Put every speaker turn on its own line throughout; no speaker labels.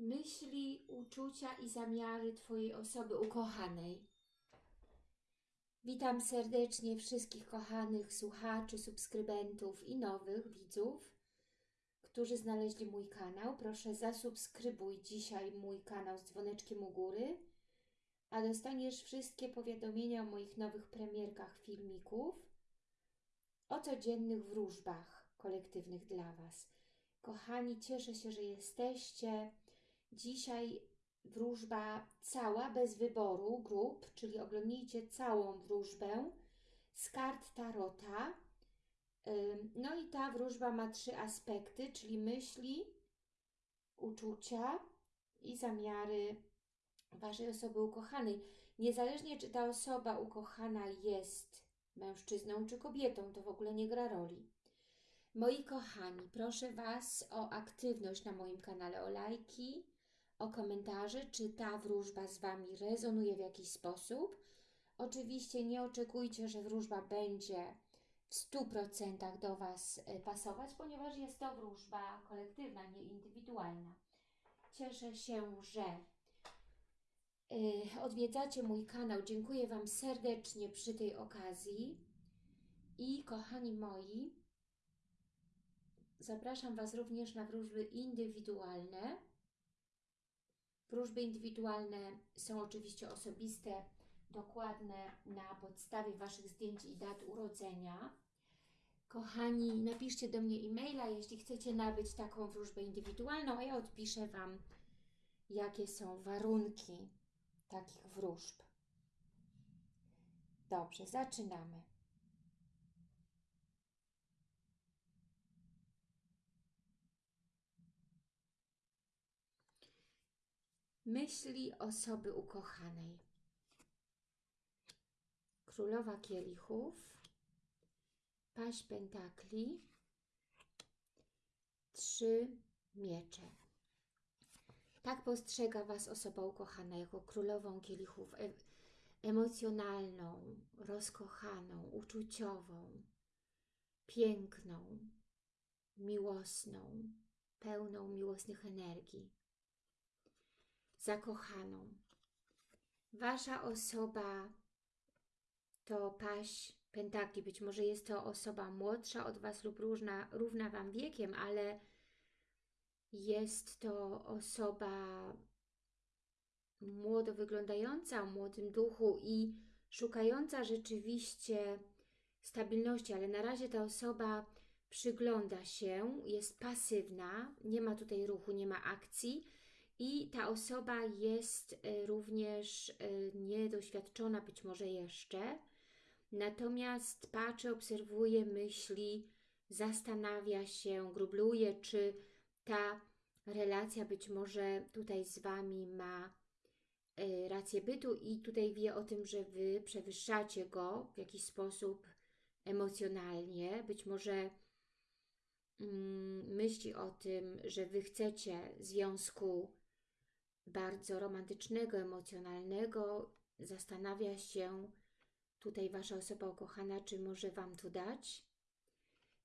myśli, uczucia i zamiary Twojej osoby ukochanej. Witam serdecznie wszystkich kochanych słuchaczy, subskrybentów i nowych widzów, którzy znaleźli mój kanał. Proszę zasubskrybuj dzisiaj mój kanał z dzwoneczkiem u góry, a dostaniesz wszystkie powiadomienia o moich nowych premierkach filmików, o codziennych wróżbach kolektywnych dla Was. Kochani, cieszę się, że jesteście. Dzisiaj wróżba cała, bez wyboru grup, czyli oglądnijcie całą wróżbę z kart Tarota. No i ta wróżba ma trzy aspekty, czyli myśli, uczucia i zamiary Waszej osoby ukochanej. Niezależnie, czy ta osoba ukochana jest mężczyzną czy kobietą, to w ogóle nie gra roli. Moi kochani, proszę Was o aktywność na moim kanale, o lajki, o komentarze, czy ta wróżba z Wami rezonuje w jakiś sposób. Oczywiście nie oczekujcie, że wróżba będzie w 100% do Was e, pasować, ponieważ jest to wróżba kolektywna, nie indywidualna. Cieszę się, że e, odwiedzacie mój kanał. Dziękuję Wam serdecznie przy tej okazji. I kochani moi, zapraszam Was również na wróżby indywidualne. Wróżby indywidualne są oczywiście osobiste, dokładne na podstawie Waszych zdjęć i dat urodzenia. Kochani, napiszcie do mnie e-maila, jeśli chcecie nabyć taką wróżbę indywidualną, a ja odpiszę Wam, jakie są warunki takich wróżb. Dobrze, zaczynamy. Myśli osoby ukochanej. Królowa kielichów, paść pentakli, trzy miecze. Tak postrzega Was osoba ukochana jako królową kielichów, e emocjonalną, rozkochaną, uczuciową, piękną, miłosną, pełną miłosnych energii zakochaną. Wasza osoba to paść pentakli. Być może jest to osoba młodsza od Was lub różna, równa Wam wiekiem, ale jest to osoba młodo wyglądająca, o młodym duchu i szukająca rzeczywiście stabilności, ale na razie ta osoba przygląda się, jest pasywna, nie ma tutaj ruchu, nie ma akcji, i ta osoba jest e, również e, niedoświadczona być może jeszcze, natomiast patrzy, obserwuje, myśli, zastanawia się, grubluje, czy ta relacja być może tutaj z Wami ma e, rację bytu. I tutaj wie o tym, że Wy przewyższacie go w jakiś sposób emocjonalnie, być może mm, myśli o tym, że Wy chcecie związku bardzo romantycznego, emocjonalnego, zastanawia się tutaj Wasza osoba ukochana, czy może Wam to dać.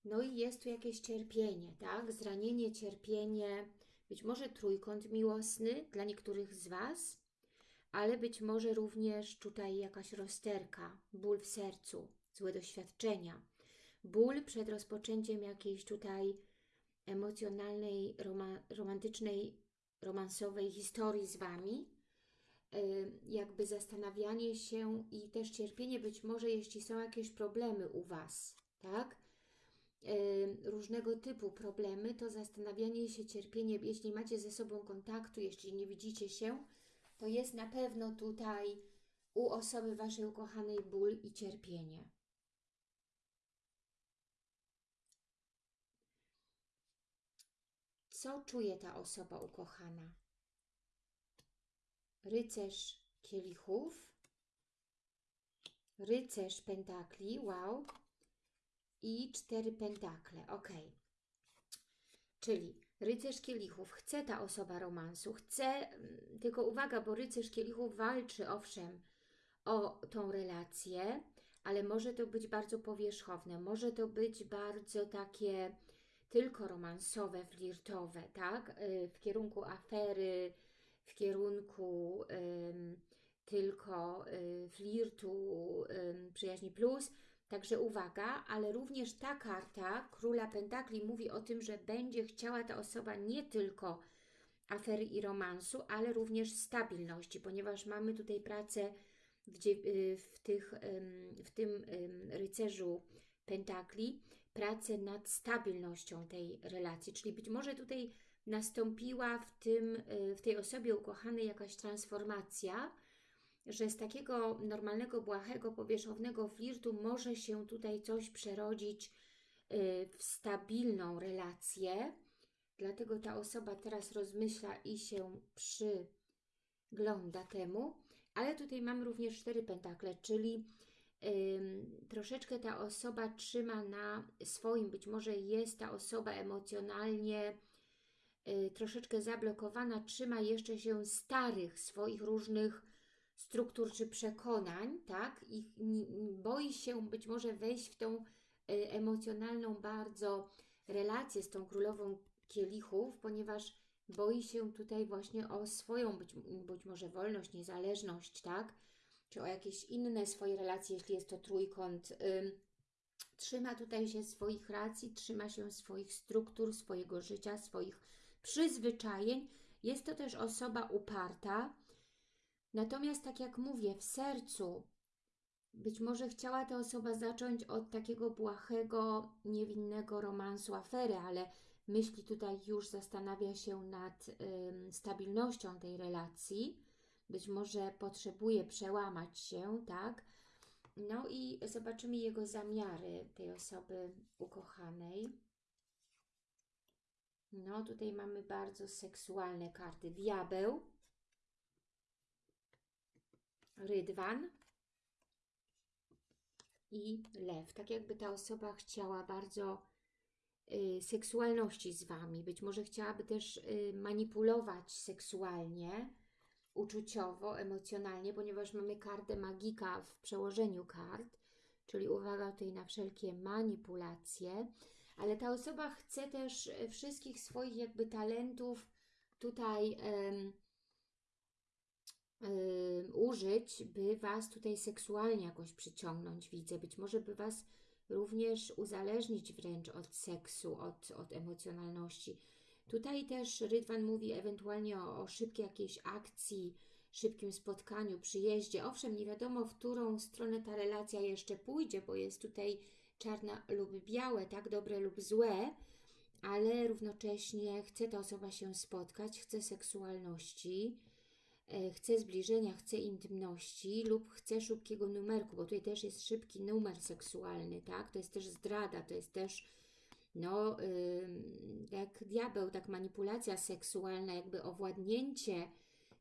No i jest tu jakieś cierpienie, tak? Zranienie, cierpienie, być może trójkąt miłosny dla niektórych z Was, ale być może również tutaj jakaś rozterka, ból w sercu, złe doświadczenia, ból przed rozpoczęciem jakiejś tutaj emocjonalnej, romantycznej romansowej historii z Wami, y, jakby zastanawianie się i też cierpienie, być może jeśli są jakieś problemy u Was, tak? Y, różnego typu problemy, to zastanawianie się, cierpienie, jeśli macie ze sobą kontaktu, jeśli nie widzicie się, to jest na pewno tutaj u osoby Waszej ukochanej ból i cierpienie. Co czuje ta osoba ukochana? Rycerz kielichów, rycerz pentakli, wow, i cztery pentakle, ok. Czyli rycerz kielichów, chce ta osoba romansu, chce, mm, tylko uwaga, bo rycerz kielichów walczy, owszem, o tą relację, ale może to być bardzo powierzchowne, może to być bardzo takie tylko romansowe, flirtowe, tak? Y, w kierunku afery, w kierunku ym, tylko y, flirtu, ym, przyjaźni plus. Także uwaga, ale również ta karta Króla Pentakli mówi o tym, że będzie chciała ta osoba nie tylko afery i romansu, ale również stabilności, ponieważ mamy tutaj pracę w, y, w, tych, w tym rycerzu Pentakli, pracę nad stabilnością tej relacji, czyli być może tutaj nastąpiła w, tym, y, w tej osobie ukochanej jakaś transformacja, że z takiego normalnego, błahego, powierzchownego flirtu może się tutaj coś przerodzić y, w stabilną relację. Dlatego ta osoba teraz rozmyśla i się przygląda temu. Ale tutaj mamy również cztery pentakle, czyli troszeczkę ta osoba trzyma na swoim, być może jest ta osoba emocjonalnie y, troszeczkę zablokowana, trzyma jeszcze się starych swoich różnych struktur czy przekonań, tak? I boi się być może wejść w tą y, emocjonalną bardzo relację z tą królową kielichów, ponieważ boi się tutaj właśnie o swoją być, być może wolność, niezależność, tak? Czy o jakieś inne swoje relacje, jeśli jest to trójkąt. Ym, trzyma tutaj się swoich racji, trzyma się swoich struktur, swojego życia, swoich przyzwyczajeń. Jest to też osoba uparta, Natomiast, tak jak mówię, w sercu być może chciała ta osoba zacząć od takiego błahego, niewinnego romansu, afery, ale myśli tutaj już zastanawia się nad stabilnością tej relacji. Być może potrzebuje przełamać się, tak? No i zobaczymy jego zamiary tej osoby ukochanej. No, tutaj mamy bardzo seksualne karty. Diabeł, rydwan i lew. Tak jakby ta osoba chciała bardzo y, seksualności z Wami. Być może chciałaby też y, manipulować seksualnie, uczuciowo, emocjonalnie, ponieważ mamy kartę magika w przełożeniu kart, czyli uwaga tutaj na wszelkie manipulacje, ale ta osoba chce też y, wszystkich swoich jakby talentów tutaj użyć, by Was tutaj seksualnie jakoś przyciągnąć, widzę. Być może by Was również uzależnić wręcz od seksu, od, od emocjonalności. Tutaj też Rydwan mówi ewentualnie o, o szybkiej jakiejś akcji, szybkim spotkaniu, przyjeździe. Owszem, nie wiadomo, w którą stronę ta relacja jeszcze pójdzie, bo jest tutaj czarna lub białe, tak dobre lub złe, ale równocześnie chce ta osoba się spotkać, chce seksualności, E, chce zbliżenia, chce intymności lub chce szybkiego numerku, bo tutaj też jest szybki numer seksualny, tak? To jest też zdrada, to jest też no, jak diabeł, tak manipulacja seksualna, jakby owładnięcie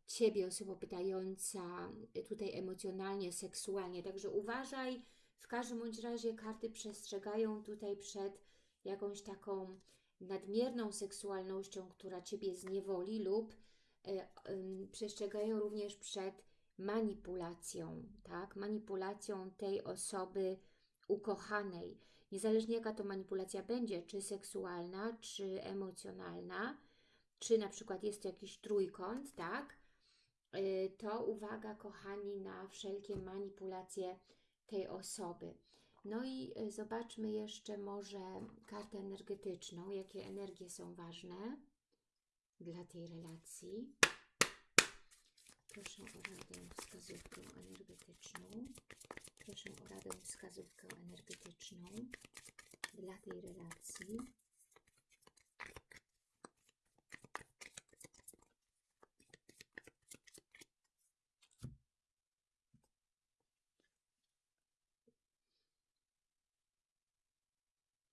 Ciebie, osoba pytająca tutaj emocjonalnie, seksualnie. Także uważaj, w każdym bądź razie karty przestrzegają tutaj przed jakąś taką nadmierną seksualnością, która Ciebie zniewoli lub E, przestrzegają również przed manipulacją, tak? Manipulacją tej osoby ukochanej. Niezależnie jaka to manipulacja będzie, czy seksualna, czy emocjonalna, czy na przykład jest jakiś trójkąt, tak? E, to uwaga, kochani, na wszelkie manipulacje tej osoby. No i e, zobaczmy jeszcze może kartę energetyczną, jakie energie są ważne dla tej relacji. Proszę o radę wskazówkę energetyczną. Proszę o radę wskazówkę energetyczną dla tej relacji.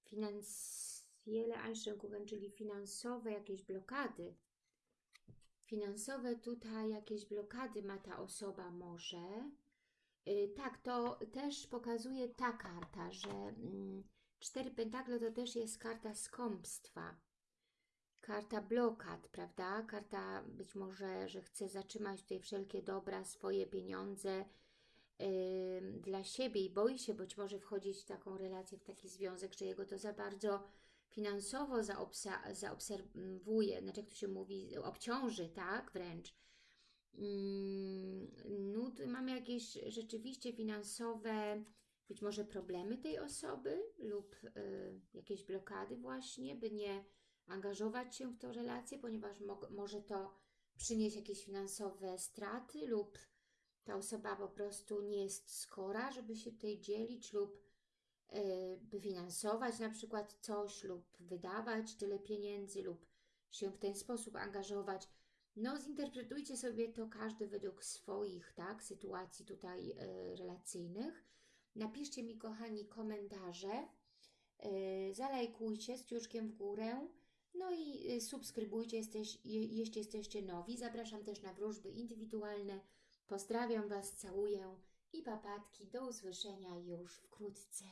Finans Wiele Einschränkungen, czyli finansowe jakieś blokady. Finansowe tutaj jakieś blokady ma ta osoba może. Yy, tak, to też pokazuje ta karta, że mm, cztery pentakle to też jest karta skąpstwa. Karta blokad, prawda? Karta być może, że chce zatrzymać tutaj wszelkie dobra, swoje pieniądze, dla siebie i boi się być może wchodzić w taką relację, w taki związek, że jego to za bardzo finansowo zaobserwuje, znaczy jak to się mówi, obciąży, tak, wręcz. Mm, tu mamy jakieś rzeczywiście finansowe, być może problemy tej osoby lub y, jakieś blokady właśnie, by nie angażować się w tą relację, ponieważ mo- może to przynieść jakieś finansowe straty lub ta osoba po prostu nie jest skora, żeby się tutaj dzielić lub y, by finansować na przykład coś lub wydawać tyle pieniędzy lub się w ten sposób angażować. No, zinterpretujcie sobie to każdy według swoich, tak, sytuacji tutaj y, relacyjnych. Napiszcie mi, kochani, komentarze, y, zalajkujcie z kciuczkiem w górę, no i y, subskrybujcie, jesteś, je, jeśli jesteście nowi. Zapraszam też na wróżby indywidualne. Pozdrawiam Was, całuję i papatki. Do usłyszenia już wkrótce.